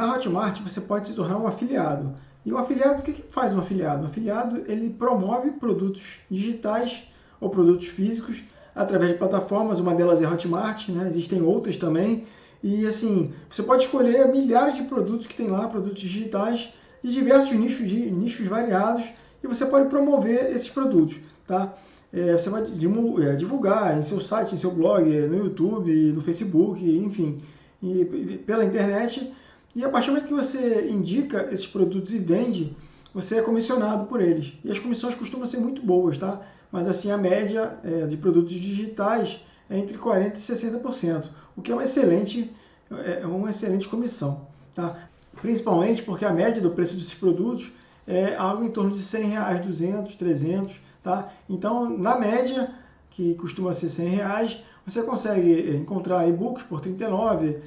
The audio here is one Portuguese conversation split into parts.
Na Hotmart você pode se tornar um afiliado. E o afiliado, o que, que faz um afiliado? O afiliado ele promove produtos digitais ou produtos físicos através de plataformas, uma delas é Hotmart, né? existem outras também. E assim, você pode escolher milhares de produtos que tem lá, produtos digitais, de diversos nichos, de, nichos variados, e você pode promover esses produtos. Tá? É, você vai é, divulgar em seu site, em seu blog, no YouTube, no Facebook, enfim, e, pela internet. E a partir do momento que você indica esses produtos e vende, você é comissionado por eles. E as comissões costumam ser muito boas, tá? Mas assim, a média é, de produtos digitais é entre 40% e 60%, o que é uma excelente, é, é uma excelente comissão. Tá? Principalmente porque a média do preço desses produtos é algo em torno de 100 reais, 200, 300, tá? Então, na média, que costuma ser 100 reais, você consegue encontrar e-books por 39,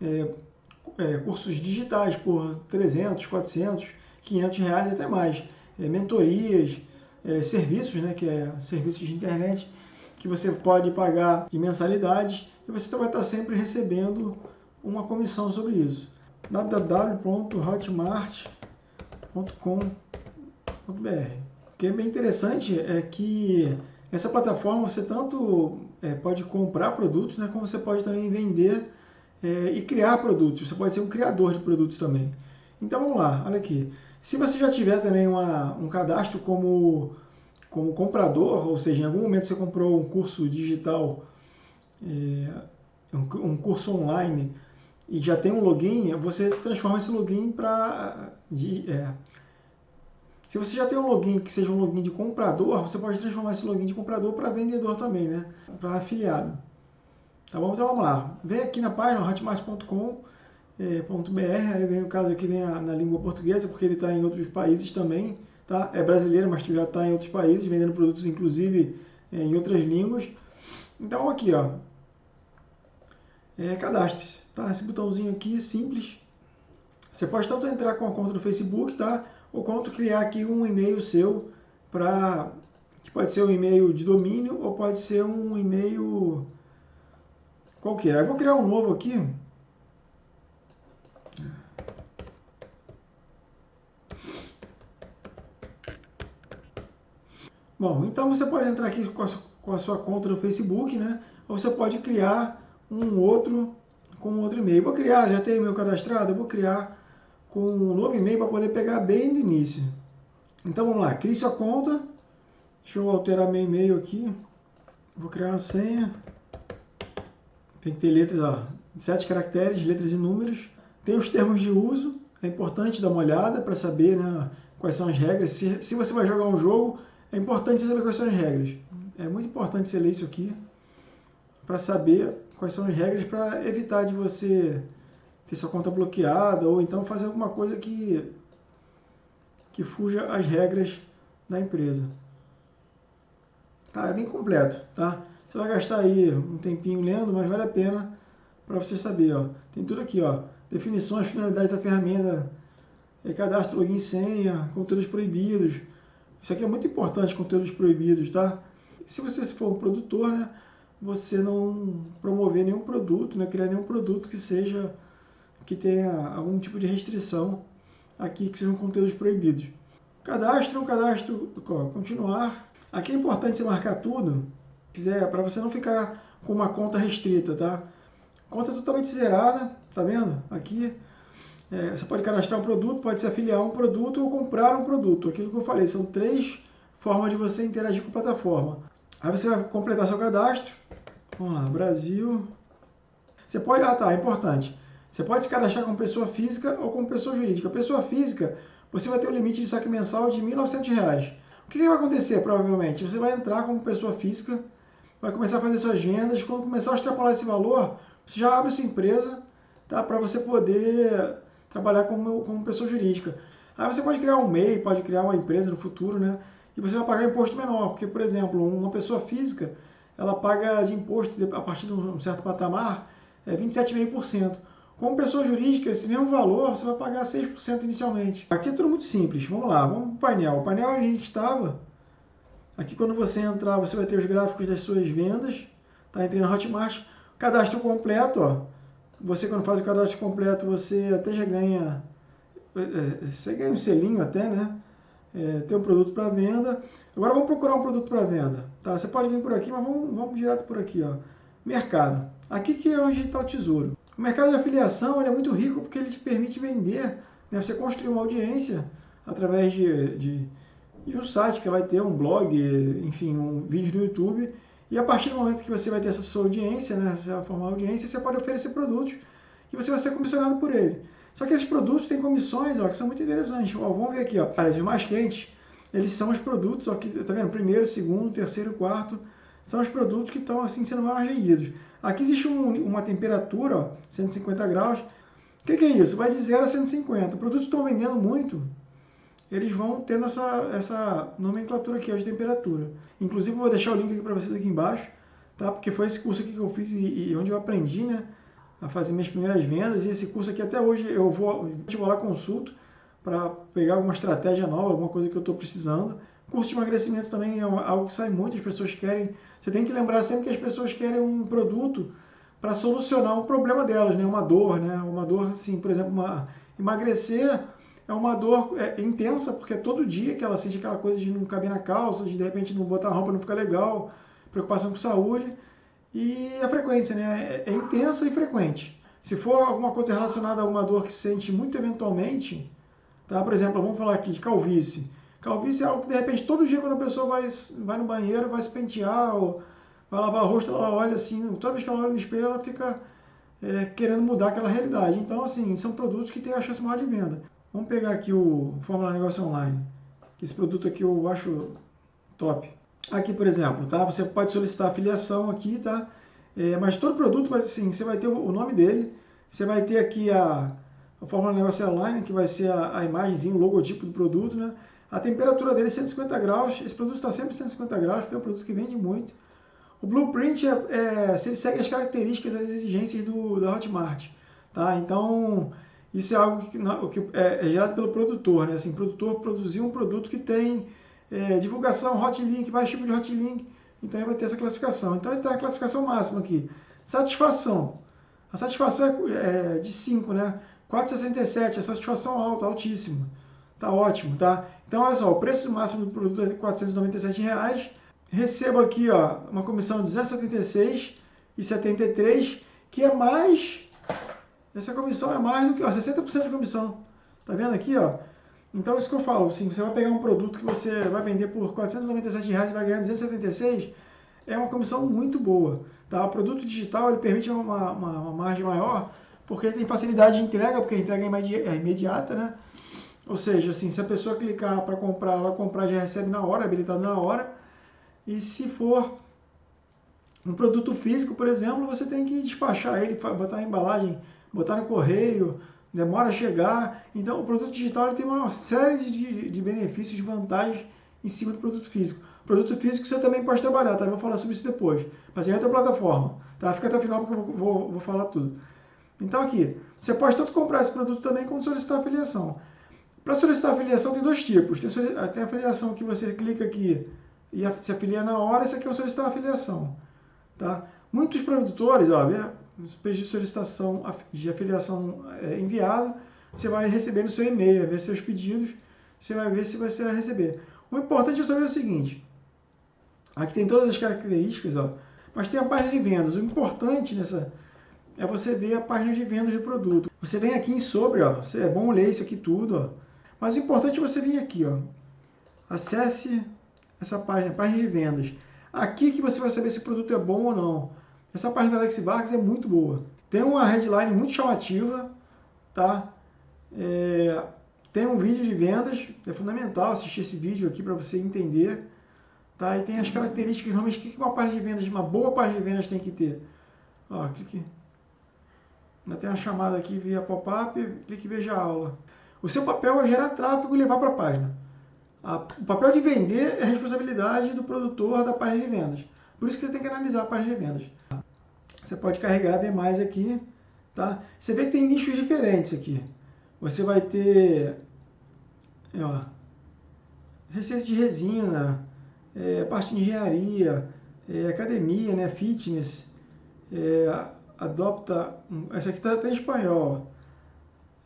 é, é, cursos digitais por 300, 400, 500 reais e até mais. É, mentorias, é, serviços, né, que é serviços de internet, que você pode pagar de mensalidades e você vai estar sempre recebendo uma comissão sobre isso. www.hotmart.com.br O que é bem interessante é que essa plataforma você tanto é, pode comprar produtos, né, como você pode também vender é, e criar produtos. Você pode ser um criador de produtos também. Então vamos lá, olha aqui. Se você já tiver também uma, um cadastro como, como comprador, ou seja, em algum momento você comprou um curso digital, é, um, um, curso online, e já tem um login, você transforma esse login para... É, se você já tem um login que seja um login de comprador, você pode transformar esse login de comprador para vendedor também, né? Para afiliado. Tá bom? Então vamos lá. Vem aqui na página hotmart.com é, aí vem o caso aqui vem a, na língua portuguesa, porque ele está em outros países também, tá? É brasileiro, mas já está em outros países, vendendo produtos inclusive é, em outras línguas. Então aqui, ó, é, cadastre-se, tá? Esse botãozinho aqui, simples. Você pode tanto entrar com a conta do Facebook, tá? Ou quanto criar aqui um e-mail seu para que pode ser um e-mail de domínio ou pode ser um e-mail qualquer. Eu vou criar um novo aqui, Bom, então você pode entrar aqui com a, com a sua conta no Facebook, né? Ou você pode criar um outro com outro e-mail. Vou criar, já tenho meu cadastrado, eu vou criar com um novo e-mail para poder pegar bem no início. Então vamos lá, crie sua conta. Deixa eu alterar meu e-mail aqui. Vou criar uma senha. Tem que ter letras, ó, sete caracteres, letras e números. Tem os termos de uso. É importante dar uma olhada para saber né, quais são as regras. Se, se você vai jogar um jogo, é importante saber quais são as regras. É muito importante você ler isso aqui para saber quais são as regras para evitar de você ter sua conta bloqueada ou então fazer alguma coisa que, que fuja as regras da empresa. Tá, é bem completo, tá? Você vai gastar aí um tempinho lendo, mas vale a pena para você saber, ó. Tem tudo aqui, ó. Definições, finalidade da ferramenta, é cadastro, login, senha, conteúdos proibidos, isso aqui é muito importante, conteúdos proibidos, tá? Se você for um produtor, né, você não promover nenhum produto, né, criar nenhum produto que seja que tenha algum tipo de restrição aqui, que sejam conteúdos proibidos. Cadastro, cadastro, continuar. Aqui é importante você marcar tudo, quiser, para você não ficar com uma conta restrita, tá? Conta totalmente zerada, tá vendo? Aqui é, você pode cadastrar um produto, pode se afiliar a um produto ou comprar um produto. Aquilo que eu falei, são três formas de você interagir com a plataforma. Aí você vai completar seu cadastro. Vamos lá, Brasil. Você pode, ah tá, é importante. Você pode se cadastrar como pessoa física ou como pessoa jurídica. Pessoa física, você vai ter um limite de saque mensal de R$ 1.900. O que, que vai acontecer, provavelmente? Você vai entrar como pessoa física, vai começar a fazer suas vendas. Quando começar a extrapolar esse valor, você já abre sua empresa tá, para você poder trabalhar como, como pessoa jurídica. Aí você pode criar um MEI, pode criar uma empresa no futuro, né? E você vai pagar imposto menor, porque, por exemplo, uma pessoa física, ela paga de imposto a partir de um certo patamar é 27,5%. Como pessoa jurídica, esse mesmo valor você vai pagar 6% inicialmente. Aqui é tudo muito simples. Vamos lá, vamos para o painel. O painel a gente estava. Aqui quando você entrar, você vai ter os gráficos das suas vendas. Tá? Entrei na Hotmart. Cadastro completo, ó Você quando faz o cadastro completo, você até já ganha, é, é, você ganha um selinho até, né? É, tem um produto para venda. Agora vamos procurar um produto para venda. Tá? Você pode vir por aqui, mas vamos, vamos direto por aqui. Ó. Mercado. Aqui que é onde está o tesouro. O mercado de afiliação é muito rico porque ele te permite vender, né? você construir uma audiência através de, de, de um site que vai ter, um blog, enfim, um vídeo no YouTube. E a partir do momento que você vai ter essa sua audiência, né, vai formar audiência, você pode oferecer produtos e você vai ser comissionado por ele. Só que esses produtos têm comissões ó, que são muito interessantes. Ó, vamos ver aqui, ó, os mais quentes, eles são os produtos, ó, que, tá vendo? Primeiro, segundo, terceiro, quarto, são os produtos que estão assim sendo mais vendidos. Aqui existe um, uma temperatura, ó, 150 graus. O que, que, é isso? Vai de 0 a 150. Produtos estão vendendo muito, eles vão tendo essa, essa nomenclatura aqui ó, de temperatura. Inclusive, vou deixar o link aqui para vocês aqui embaixo, tá? porque foi esse curso aqui que eu fiz e, e onde eu aprendi, né? a fazer minhas primeiras vendas. E esse curso aqui até hoje eu vou, vou lá consulto para pegar alguma estratégia nova, alguma coisa que eu estou precisando. Curso de emagrecimento também é algo que sai muito, as pessoas querem. Você tem que lembrar sempre que as pessoas querem um produto para solucionar um problema delas, né? Uma dor, né? Uma dor, assim, por exemplo, uma, emagrecer é uma dor é, intensa, porque é todo dia que ela sente aquela coisa de não caber na calça, de de repente não botar a roupa não ficar legal, preocupação com saúde. E a frequência né, é, é intensa e frequente. Se for alguma coisa relacionada a uma dor que se sente muito eventualmente, tá? por exemplo, vamos falar aqui de calvície. Calvície é algo que de repente todo dia quando a pessoa vai, vai no banheiro, vai se pentear, ou vai lavar o rosto, ela olha assim, toda vez que ela olha no espelho, ela fica é, querendo mudar aquela realidade. Então, assim, são produtos que têm a chance maior de venda. Vamos pegar aqui o Fórmula Negócio Online. Esse produto aqui eu acho top. Aqui, por exemplo, tá? Você pode solicitar afiliação aqui, tá? É, mas todo produto, vai, assim, você vai ter o nome dele, você vai ter aqui a, a fórmula negócio online, que vai ser a, a imagenzinha, o logotipo do produto, né? A temperatura dele é 150 graus, esse produto está sempre 150 graus, porque é um produto que vende muito. O blueprint é, é se ele segue as características, as exigências do, da Hotmart, tá? Então, isso é algo que, que é, é gerado pelo produtor, né? Assim, o produtor produziu um produto que tem é, divulgação, hotlink, vários tipos de hotlink, então ele vai ter essa classificação. Então ele está na classificação máxima aqui. Satisfação. A satisfação é, é de 5, né? 4,67, a satisfação alta, altíssima. Tá ótimo, tá? Então, olha só, o preço máximo do produto é 497 reais. Recebo aqui, ó, uma comissão de R$ 276,73, que é mais... Essa comissão é mais do que, ó, 60% de comissão. Tá vendo aqui, ó? Então, isso que eu falo, assim, você vai pegar um produto que você vai vender por 497 reais e vai ganhar 276, é uma comissão muito boa. Tá? O produto digital ele permite uma, uma, uma margem maior, porque tem facilidade de entrega, porque a entrega é imediata, né? Ou seja, assim, se a pessoa clicar para comprar, ela comprar já recebe na hora, habilitado na hora. E se for um produto físico, por exemplo, você tem que despachar ele, botar a embalagem, botar no correio, demora a chegar. Então, o produto digital tem uma série de, de benefícios, de vantagens em cima do produto físico. Produto físico você também pode trabalhar, tá? Eu vou falar sobre isso depois. Mas em outra plataforma, tá? Fica até o final porque eu vou, vou, vou falar tudo. Então aqui, você pode tanto comprar esse produto também como solicitar afiliação. Para solicitar afiliação tem dois tipos. Tem, tem a afiliação que você clica aqui e se afilia na hora, esse aqui é o solicitar afiliação. Tá? Muitos produtores, ó, pedido de solicitação de afiliação é, enviado, você vai receber no seu e-mail, vai ver seus pedidos, você vai ver se você vai receber. O importante é saber o seguinte, aqui tem todas as características, ó, mas tem a página de vendas. O importante nessa é você ver a página de vendas do produto. Você vem aqui em sobre, ó, é bom ler isso aqui tudo, ó, mas o importante é você vir aqui, ó, acesse essa página, página de vendas. Aqui que você vai saber se o produto é bom ou não. Essa página da Alex Vargas é muito boa. Tem uma headline muito chamativa, tá? É, tem um vídeo de vendas, é fundamental assistir esse vídeo aqui para você entender. Tá? E tem as características, normalmente, o que uma página de vendas, uma boa página de vendas tem que ter? Ó, clique. Ainda tem uma chamada aqui via pop-up, clique veja a aula. O seu papel é gerar tráfego e levar para a página. o papel de vender é responsabilidade do produtor da página de vendas. Por isso que você tem que analisar a página de vendas. Você pode carregar, ver mais aqui, tá? Você vê que tem nichos diferentes aqui. Você vai ter, ó, receita de resina, é, parte de engenharia, é, academia, né, fitness, é, adopta. Essa aqui está até em espanhol.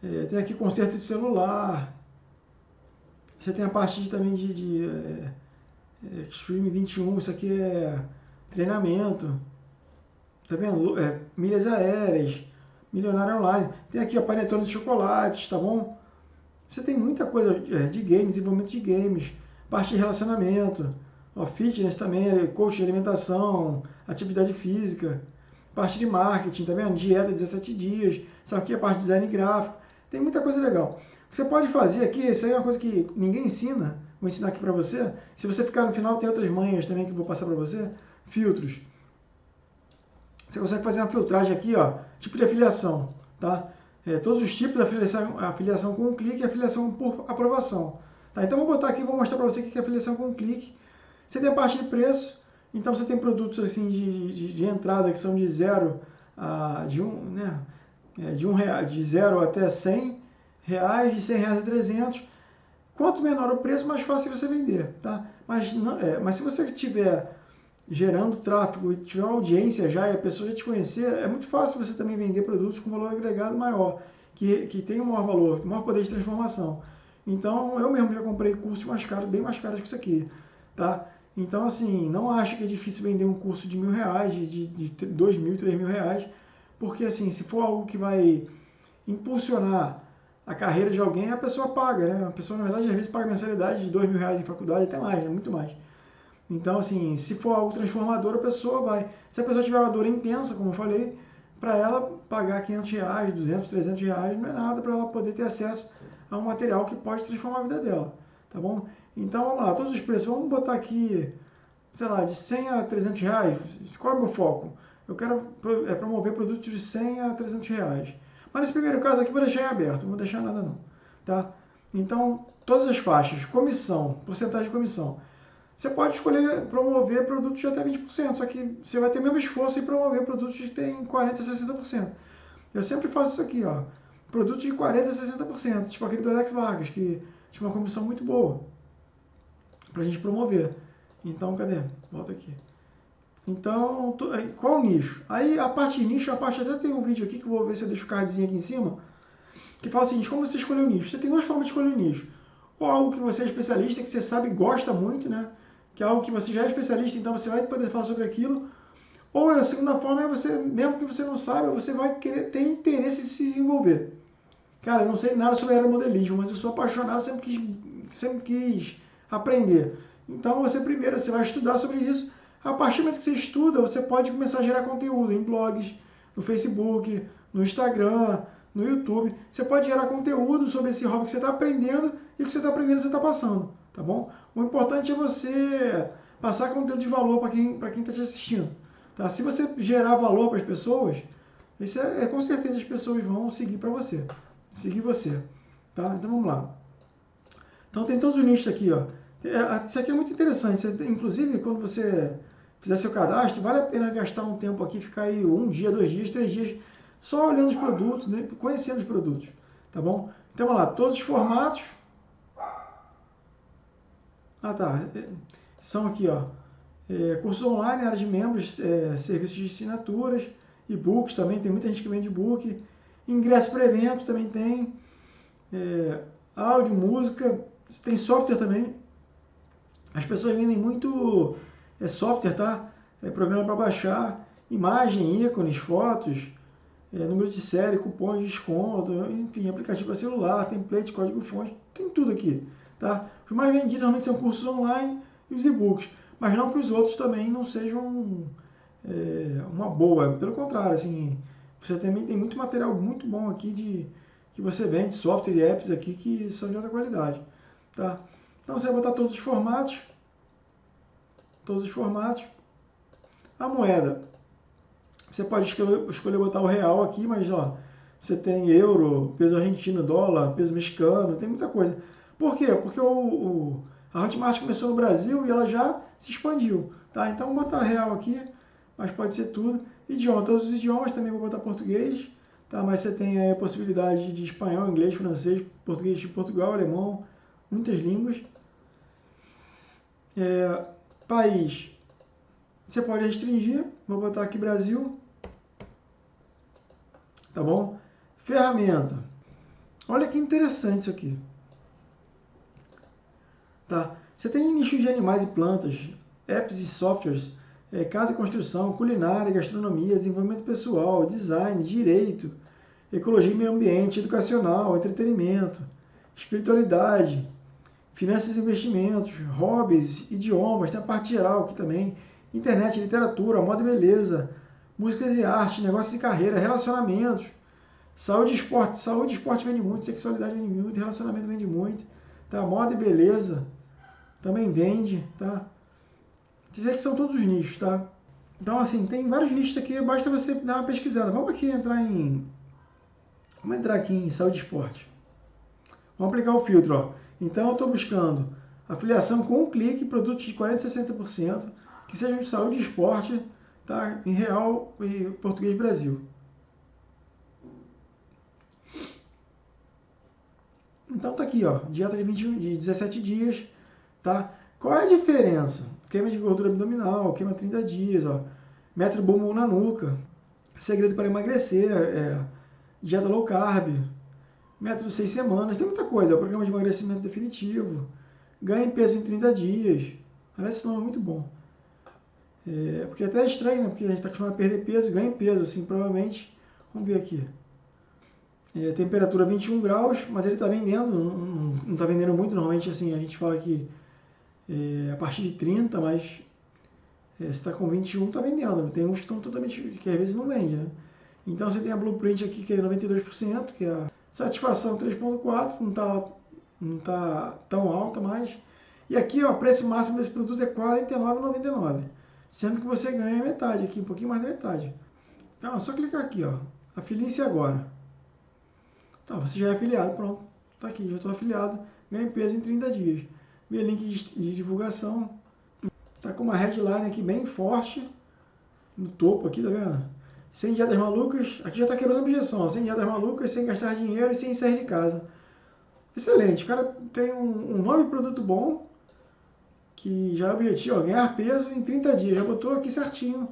É, tem aqui conserto de celular. Você tem a parte de, também de, de é, é Extreme 21. Isso aqui é treinamento. Tá vendo? É, milhas aéreas. Milionário online. Tem aqui a panetone de chocolates, tá bom? Você tem muita coisa é, de games, desenvolvimento de games, parte de relacionamento, ó, fitness também, coach de alimentação, atividade física, parte de marketing, tá vendo? Dieta 17 dias, isso aqui é parte de design gráfico, tem muita coisa legal. O que você pode fazer aqui, isso aí é uma coisa que ninguém ensina, vou ensinar aqui para você. Se você ficar no final, tem outras manhas também que eu vou passar para você. Filtros. Você consegue fazer uma filtragem aqui, ó, tipo de afiliação, tá? É, todos os tipos de afiliação, afiliação com clique e afiliação por aprovação. Tá? Então, vou botar aqui, vou mostrar para você o que é afiliação com clique. Você tem a parte de preço, então você tem produtos assim de, de, de entrada que são de zero a de um, né, é, de um real, de zero até 100 reais, de 100 reais a 300. Quanto menor o preço, mais fácil você vender, tá? Mas, não, é, mas se você tiver gerando tráfego e tiver uma audiência já e a pessoa já te conhecer, é muito fácil você também vender produtos com valor agregado maior, que, que tem um maior valor, maior poder de transformação. Então, eu mesmo já comprei cursos mais caros, bem mais caros que isso aqui, tá? Então, assim, não acho que é difícil vender um curso de mil reais, de, de, de dois mil, três mil reais, porque, assim, se for algo que vai impulsionar a carreira de alguém, a pessoa paga, né? A pessoa, na verdade, às vezes paga mensalidade de dois mil reais em faculdade, até mais, né? Muito mais. Então, assim, se for algo transformador, a pessoa vai. Se a pessoa tiver uma dor intensa, como eu falei, para ela pagar 500 reais, 200, 300 reais não é nada para ela poder ter acesso a um material que pode transformar a vida dela, tá bom? Então, vamos lá, todos os preços, vamos botar aqui, sei lá, de 100 a 300 reais, qual é o meu foco? Eu quero é, promover produtos de 100 a 300 reais. Mas nesse primeiro caso aqui, vou deixar em aberto, não vou deixar nada não, tá? Então, todas as faixas, comissão, porcentagem de comissão, você pode escolher promover produtos de até 20%, só que você vai ter o mesmo esforço em promover produtos que tem 40%, 60%. Eu sempre faço isso aqui, ó. Produtos de 40%, 60%, tipo aquele do Alex Vargas, que tinha uma comissão muito boa para a gente promover. Então, cadê? Volta aqui. Então, qual o nicho? Aí a parte de nicho, a parte até tem um vídeo aqui que eu vou ver se eu deixo o cardzinho aqui em cima, que fala o seguinte, como você escolher o nicho? Você tem duas formas de escolher o nicho. Ou algo que você é especialista, que você sabe e gosta muito, né? Que é algo que você já é especialista, então você vai poder falar sobre aquilo. Ou a segunda forma é você, mesmo que você não saiba, você vai querer ter interesse em se desenvolver. Cara, eu não sei nada sobre aeromodelismo, mas eu sou apaixonado, sempre quis, sempre quis aprender. Então você primeiro você vai estudar sobre isso. A partir do momento que você estuda, você pode começar a gerar conteúdo em blogs, no Facebook, no Instagram, no YouTube. Você pode gerar conteúdo sobre esse hobby que você está aprendendo e o que você está aprendendo você está passando, tá bom? O importante é você passar conteúdo de valor para quem está quem tá te assistindo. Tá? Se você gerar valor para as pessoas, isso é, é, com certeza as pessoas vão seguir para você, seguir você. Tá? Então vamos lá. Então tem todos os nichos aqui, ó. É, isso aqui é muito interessante. Você, inclusive, quando você fizer seu cadastro, vale a pena gastar um tempo aqui, ficar aí um dia, dois dias, três dias, só olhando os produtos, né? conhecendo os produtos. Tá bom? Então vamos lá, todos os formatos ah, tá. É, são aqui, ó. É, cursos online, área de membros, é, serviços de assinaturas, e-books também, tem muita gente que vende e-book. Ingresso para evento também tem. É, áudio, música, tem software também. As pessoas vendem muito é, software, tá? É, programa para baixar, imagem, ícones, fotos, é, número de série, cupons de desconto, enfim, aplicativo para celular, template, código-fonte, tem tudo aqui. Tá? Os mais vendidos normalmente são cursos online e os e-books, mas não que os outros também não sejam é, uma boa, pelo contrário, assim, você também tem muito material muito bom aqui de que você vende, software e apps aqui que são de alta qualidade. Tá? Então você vai botar todos os formatos, todos os formatos. A moeda, você pode escolher, escolher botar o real aqui, mas ó, você tem euro, peso argentino, dólar, peso mexicano, tem muita coisa. Por quê? Porque o, o, a Hotmart começou no Brasil e ela já se expandiu. Tá? Então vou botar real aqui, mas pode ser tudo. Idioma, todos os idiomas, também vou botar português. Tá? Mas você tem a possibilidade de espanhol, inglês, francês, português de Portugal, alemão, muitas línguas. É, país, você pode restringir, vou botar aqui Brasil. tá bom? Ferramenta. Olha que interessante isso aqui. Tá? Você tem nichos de animais e plantas, apps e softwares, é, casa e construção, culinária, gastronomia, desenvolvimento pessoal, design, direito, ecologia e meio ambiente, educacional, entretenimento, espiritualidade, finanças e investimentos, hobbies, idiomas, tem a parte geral aqui também, internet, literatura, moda e beleza, músicas e arte, negócios e carreira, relacionamentos, saúde e esporte. Saúde e esporte vende muito, sexualidade vende muito, relacionamento vende muito, tá? moda e beleza também vende, tá? Dizer que são todos os nichos, tá? Então, assim, tem vários nichos aqui, basta você dar uma pesquisada. Vamos aqui entrar em... Vamos entrar aqui em saúde e esporte. Vamos aplicar o filtro, ó. Então, eu estou buscando afiliação com um clique, produtos de 40% a 60%, que sejam de saúde e esporte, tá? Em real e português Brasil. Então tá aqui, ó, dieta de, 21, de 17 dias, tá? Qual é a diferença? Queima de gordura abdominal, queima 30 dias, ó. Método bumbum na nuca. Segredo para emagrecer, é, dieta low carb. Método 6 semanas, tem muita coisa. É o programa de emagrecimento definitivo. Ganhe peso em 30 dias. Esse nome é muito bom. É, porque até é estranho, né? Porque a gente está acostumado a perder peso, ganha peso, assim, provavelmente. Vamos ver aqui. É, temperatura 21 graus, mas ele está vendendo, não está vendendo muito. Normalmente, assim, a gente fala que é, a partir de 30, mas é, se está com 21, está vendendo. Tem uns que estão totalmente, que às vezes não vende, né? Então você tem a Blueprint aqui que é 92%, que é a satisfação 3.4, não está não tá tão alta mais. E aqui, ó, o preço máximo desse produto é R$ 49,99, sendo que você ganha metade aqui, um pouquinho mais da metade. Então, é só clicar aqui, ó, afilie-se agora. Então, você já é afiliado, pronto, tá aqui, já estou afiliado, ganho peso em 30 dias meu link de, divulgação. Tá com uma headline aqui bem forte no topo aqui, tá vendo? Sem dietas malucas, aqui já tá quebrando objeção, ó, sem dietas malucas, sem gastar dinheiro e sem sair de casa. Excelente, o cara tem um, um nome produto bom, que já é objetivo, ó, ganhar peso em 30 dias, já botou aqui certinho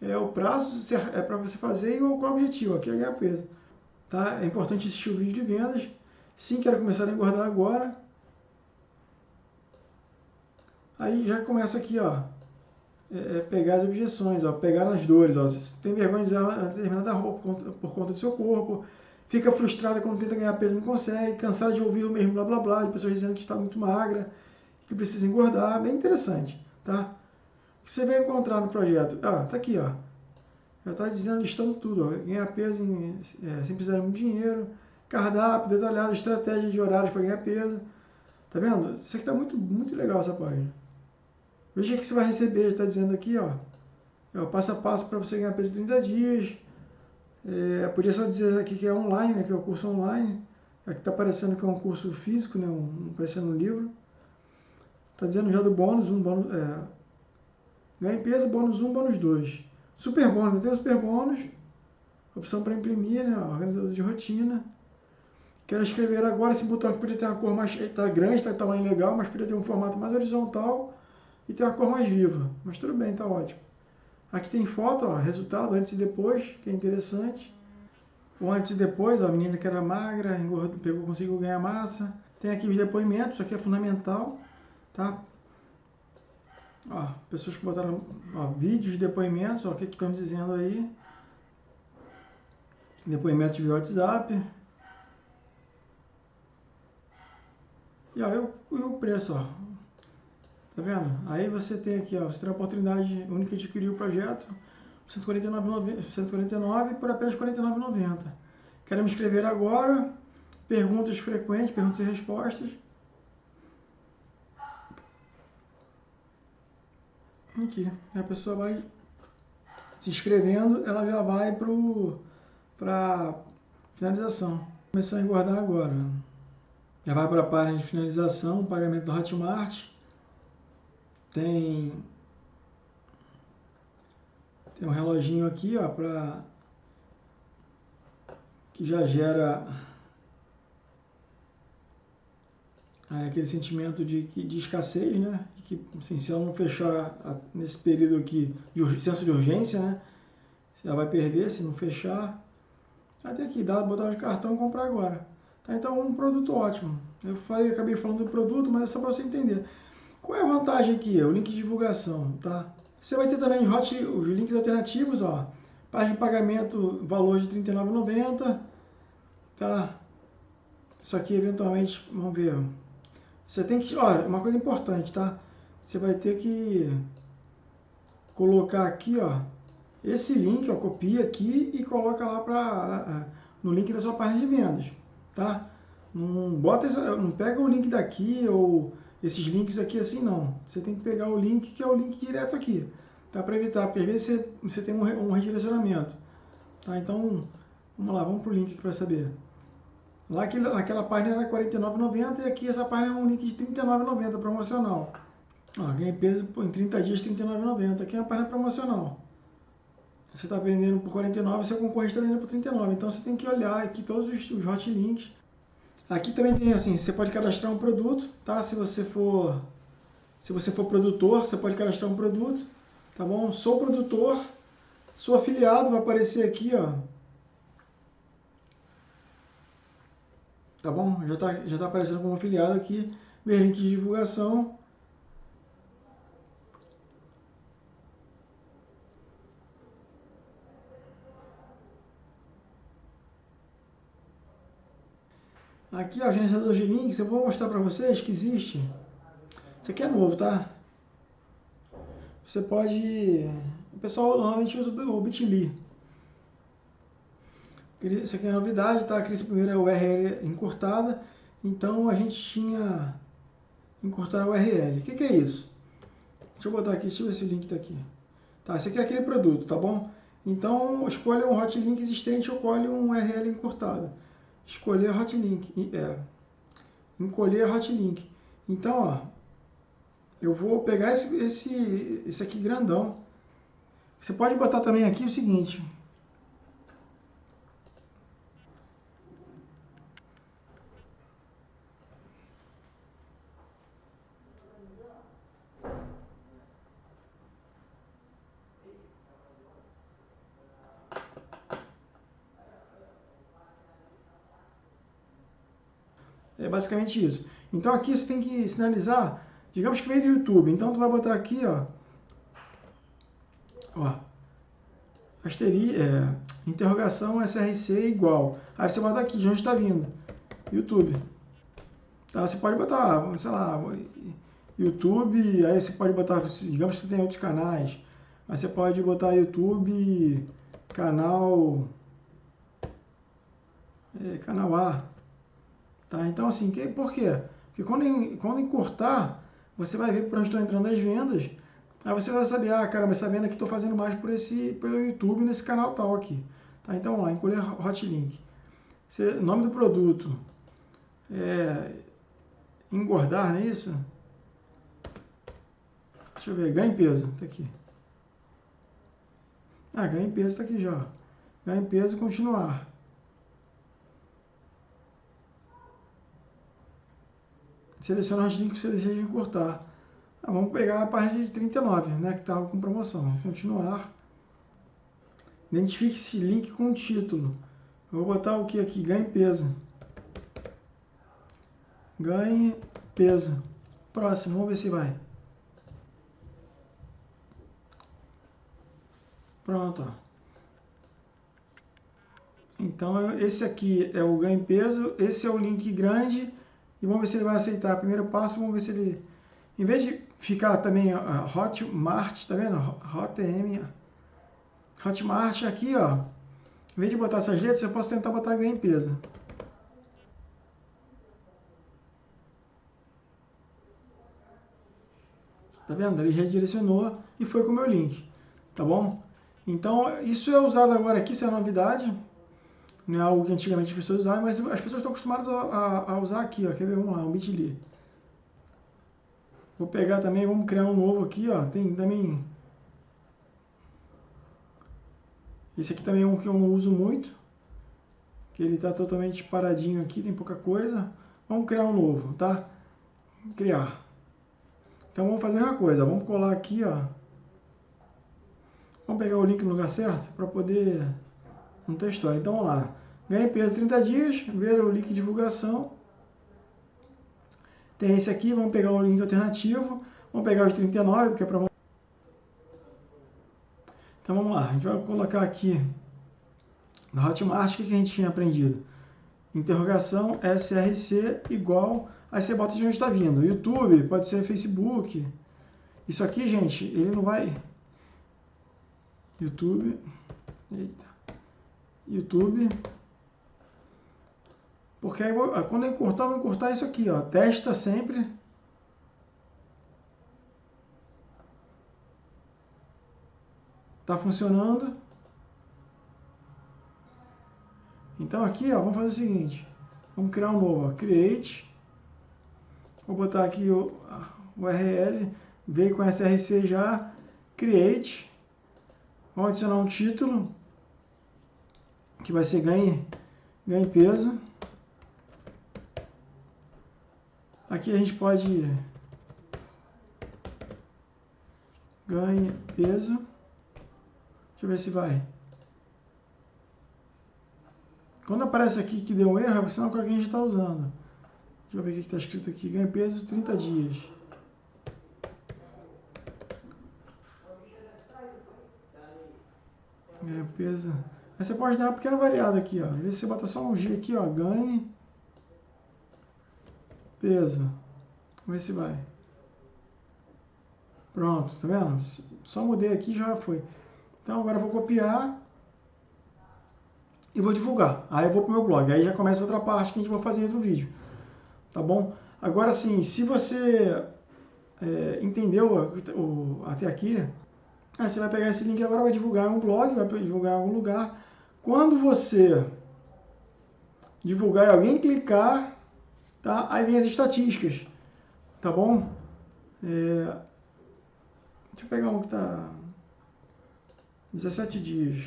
é, o prazo é para você fazer e qual o objetivo, aqui é ganhar peso. Tá? É importante assistir o vídeo de vendas. Sim, quero começar a engordar agora. Aí já começa aqui, ó, é, é, pegar as objeções, ó, pegar nas dores, ó. Você tem vergonha de usar determinada roupa por conta, do seu corpo, fica frustrada quando tenta ganhar peso e não consegue, cansada de ouvir o mesmo blá blá blá, de pessoas dizendo que está muito magra, que precisa engordar, bem interessante, tá? O que você vai encontrar no projeto? Ah, tá aqui, ó. Já está dizendo, listando tudo, ó. ganhar peso em, é, sem precisar de muito dinheiro, cardápio detalhado, estratégia de horários para ganhar peso. Tá vendo? Isso aqui está muito, muito legal essa página. Veja o que você vai receber, está dizendo aqui, ó, é o passo a passo para você ganhar peso em 30 dias. É, podia só dizer aqui que é online, né, que é o curso online. Aqui está aparecendo que é um curso físico, né, um, aparecendo no livro. Está dizendo já do bônus, um bônus, é, ganha peso, bônus 1, bônus 2. Super bônus, tem o super bônus, opção para imprimir, né, organizador de rotina. Quero escrever agora, esse botão aqui podia ter uma cor mais, está grande, está tamanho legal, mas podia ter um formato mais horizontal e tem uma cor mais viva. Mas tudo bem, tá ótimo. Aqui tem foto, ó, resultado antes e depois, que é interessante. O antes e depois, ó, a menina que era magra, engordou, pegou, conseguiu ganhar massa. Tem aqui os depoimentos, isso aqui é fundamental, tá? Ó, pessoas que botaram ó, vídeos de depoimentos, ó, o que, estão dizendo aí. Depoimentos via WhatsApp. E, ó, e o preço, ó, Tá vendo? Aí você tem aqui, ó, você tem a oportunidade única de adquirir o projeto, 149, 149 por apenas R$ 49,90. Queremos escrever agora, perguntas frequentes, perguntas e respostas. Aqui, a pessoa vai se inscrevendo, ela já vai para finalização. Começar a engordar agora. Já vai para a página de finalização, pagamento do Hotmart. Tem tem um reloginho aqui, ó, para que já gera é, aquele sentimento de, de escassez, né? Que assim, se ela não fechar nesse período aqui de senso de urgência, né? Ela vai perder se não fechar. Até aqui, dá botar de cartão e comprar agora. Tá? Então, um produto ótimo. Eu falei, acabei falando do produto, mas é só para você entender. Qual é a vantagem aqui? O link de divulgação, tá? Você vai ter também hot, os links alternativos, ó. Página de pagamento, valor de R$ 39,90, tá? Isso aqui, eventualmente, vamos ver. Você tem que, ó, uma coisa importante, tá? Você vai ter que colocar aqui, ó, esse link, ó, copia aqui e coloca lá para no link da sua página de vendas, tá? Não bota, não pega o link daqui ou esses links aqui assim não. Você tem que pegar o link que é o link direto aqui, tá? Para evitar, porque às vezes você, você tem um, um redirecionamento, tá? Então, vamos lá, vamos pro link aqui para saber. Lá que, naquela página era R$ 49,90 e aqui essa página é um link de R$ 39,90 promocional. Ó, ganhei peso em 30 dias R$ 39,90. Aqui é uma página promocional você está vendendo por 49, seu concorrente está vendendo por 39. Então você tem que olhar aqui todos os, os hot links. Aqui também tem assim, você pode cadastrar um produto, tá? Se você for se você for produtor, você pode cadastrar um produto, tá bom? Sou produtor, sou afiliado, vai aparecer aqui, ó. Tá bom? Já está já tá aparecendo como afiliado aqui, meu link de divulgação. Aqui, ó, gerenciador de links, eu vou mostrar para vocês que existe. Isso aqui é novo, tá? Você pode... O pessoal normalmente usa o Bitly. Isso aqui é novidade, tá? Cria primeiro é URL encurtada. Então, a gente tinha encurtar a URL. O que, que é isso? Deixa eu botar aqui, deixa eu ver se o link está aqui. Tá, esse aqui é aquele produto, tá bom? Então, escolha um hot link existente ou escolhe um URL encurtado escolher hotlink, é, encolher hotlink. Então, ó, eu vou pegar esse, esse, esse aqui grandão. Você pode botar também aqui o seguinte, É basicamente isso. Então aqui você tem que sinalizar, digamos que veio do YouTube. Então tu vai botar aqui, ó, ó, asteri, é, interrogação SRC igual. Aí você bota aqui de onde está vindo, YouTube. Tá? Você pode botar, sei lá, YouTube, aí você pode botar, digamos que você tem outros canais, mas você pode botar YouTube, canal, é, canal A, Tá? Então, assim, que, por quê? Porque quando, quando encurtar, você vai ver por onde estão entrando as vendas, aí você vai saber, ah, caramba, essa venda aqui estou fazendo mais por esse, pelo YouTube nesse canal tal aqui. Tá? Então, lá, encolher hot link. Você, nome do produto é engordar, não é isso? Deixa eu ver, ganho peso, tá aqui. Ah, ganho peso tá aqui já. Ganho peso, continuar. Seleciona os links que você deseja encurtar. Ah, vamos pegar a página de 39, né, que estava com promoção. Continuar. Identifique esse link com o título. Eu vou botar o que aqui? Ganhe peso. Ganhe peso. Próximo, vamos ver se vai. Pronto. Ó. Então, esse aqui é o ganho peso, esse é o link grande e vamos ver se ele vai aceitar. Primeiro passo, vamos ver se ele... Em vez de ficar também uh, Hotmart, tá vendo? Hotm, Hotmart aqui, ó. Em vez de botar essas letras, eu posso tentar botar ganho em peso. Tá vendo? Ele redirecionou e foi com o meu link. Tá bom? Então, isso é usado agora aqui, isso é novidade não é algo que antigamente as pessoas usavam, mas as pessoas estão acostumadas a, a, a usar aqui, ó. Quer ver? Vamos lá, um bit.ly. Vou pegar também, vamos criar um novo aqui, ó. Tem também... Esse aqui também é um que eu não uso muito. Que ele está totalmente paradinho aqui, tem pouca coisa. Vamos criar um novo, tá? Criar. Então vamos fazer uma coisa, vamos colar aqui, ó. Vamos pegar o link no lugar certo para poder não tem história. Então vamos lá. Ganhe peso 30 dias, ver o link de divulgação. Tem esse aqui, vamos pegar o link alternativo, vamos pegar os 39, que é para... Então vamos lá, a gente vai colocar aqui na Hotmart o que a gente tinha aprendido. Interrogação SRC igual, aí você bota de onde está vindo. YouTube, pode ser Facebook. Isso aqui, gente, ele não vai... YouTube, eita, YouTube, porque aí, quando eu encurtar, eu vou encurtar isso aqui, ó. Testa sempre. Tá funcionando. Então aqui, ó, vamos fazer o seguinte. Vamos criar um novo, ó. Create. Vou botar aqui o URL. Veio com SRC já. Create. Vamos adicionar um título. Que vai ser ganhe, ganhe peso. Aqui a gente pode ganhe peso. Deixa eu ver se vai. Quando aparece aqui que deu um erro, é sinal que alguém está usando. Deixa eu ver o que está escrito aqui. Ganhe peso 30 dias. Ganhe peso. Aí você pode dar uma pequena variada aqui, ó. Às vezes você bota só um G aqui, ó. Ganhe peso. Vamos ver se vai. Pronto, tá vendo? Só mudei aqui já foi. Então agora eu vou copiar e vou divulgar. Aí eu vou para o meu blog. Aí já começa outra parte que a gente vai fazer em outro vídeo. Tá bom? Agora sim, se você é, entendeu o, até aqui, aí você vai pegar esse link agora, vai divulgar em um blog, vai divulgar em algum lugar. Quando você divulgar e alguém clicar, Tá? Aí vem as estatísticas, tá bom? É... Deixa eu pegar um que está 17 dias.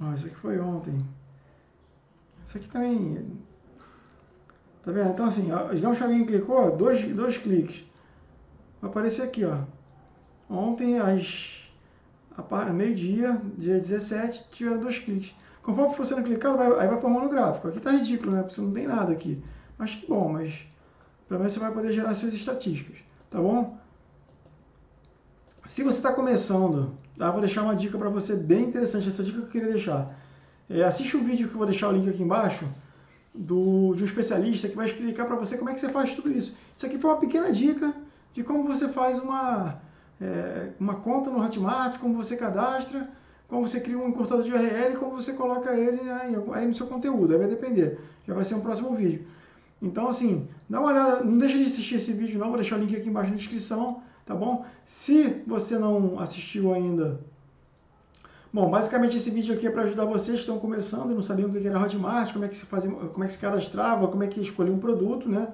Ó, esse aqui foi ontem. Esse aqui também... Tá vendo? Então assim, digamos que alguém clicou, dois, dois cliques. Vai aparecer aqui, ó. Ontem, às meio-dia, dia 17, tiveram dois cliques. Conforme for sendo clicado, vai, aí vai formando o gráfico. Aqui está ridículo, né? Porque você não tem nada aqui. Mas que bom, mas pelo menos você vai poder gerar suas estatísticas, tá bom? Se você está começando, tá? vou deixar uma dica para você bem interessante, essa dica que eu queria deixar. É, assiste o vídeo que eu vou deixar o link aqui embaixo, do, de um especialista que vai explicar para você como é que você faz tudo isso. Isso aqui foi uma pequena dica de como você faz uma, é, uma conta no Hotmart, como você cadastra, como você cria um encurtador de URL e como você coloca ele né, aí no seu conteúdo. Aí vai depender. Já vai ser um próximo vídeo. Então, assim, dá uma olhada, não deixa de assistir esse vídeo não, vou deixar o link aqui embaixo na descrição, tá bom? Se você não assistiu ainda, bom, basicamente esse vídeo aqui é para ajudar vocês que estão começando e não sabiam o que era Hotmart, como é que se fazia, como é que se cadastrava, como é que escolhia um produto, né?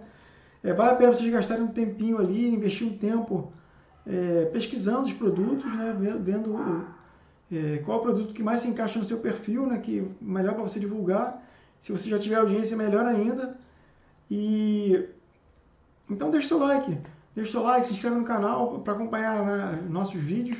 É, vale a pena vocês gastarem um tempinho ali, investir um tempo é, pesquisando os produtos, né? Vendo é, qual o produto que mais se encaixa no seu perfil, né, que melhor para você divulgar. Se você já tiver audiência, melhor ainda. E então deixe seu like, deixe seu like, se inscreve no canal para acompanhar né, nossos vídeos.